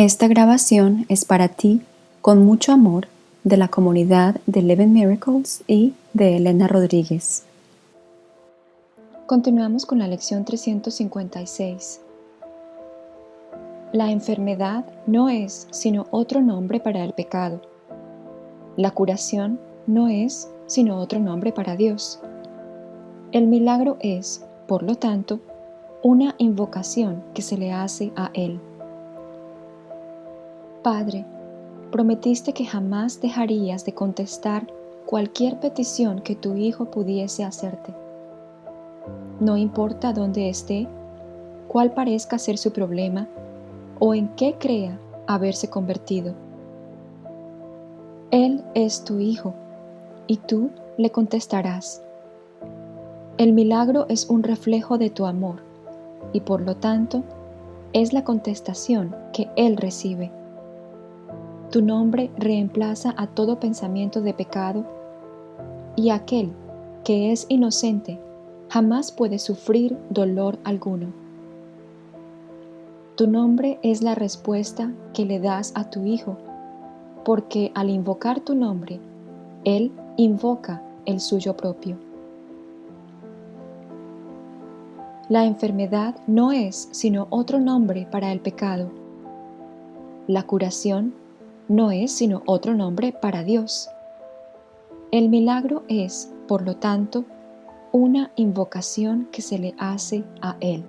Esta grabación es para ti, con mucho amor, de la comunidad de Eleven Miracles y de Elena Rodríguez. Continuamos con la lección 356. La enfermedad no es sino otro nombre para el pecado. La curación no es sino otro nombre para Dios. El milagro es, por lo tanto, una invocación que se le hace a Él. Padre, prometiste que jamás dejarías de contestar cualquier petición que tu Hijo pudiese hacerte. No importa dónde esté, cuál parezca ser su problema o en qué crea haberse convertido. Él es tu Hijo y tú le contestarás. El milagro es un reflejo de tu amor y por lo tanto es la contestación que Él recibe. Tu nombre reemplaza a todo pensamiento de pecado y aquel que es inocente jamás puede sufrir dolor alguno. Tu nombre es la respuesta que le das a tu Hijo, porque al invocar tu nombre, Él invoca el suyo propio. La enfermedad no es sino otro nombre para el pecado. La curación no es sino otro nombre para Dios. El milagro es, por lo tanto, una invocación que se le hace a Él.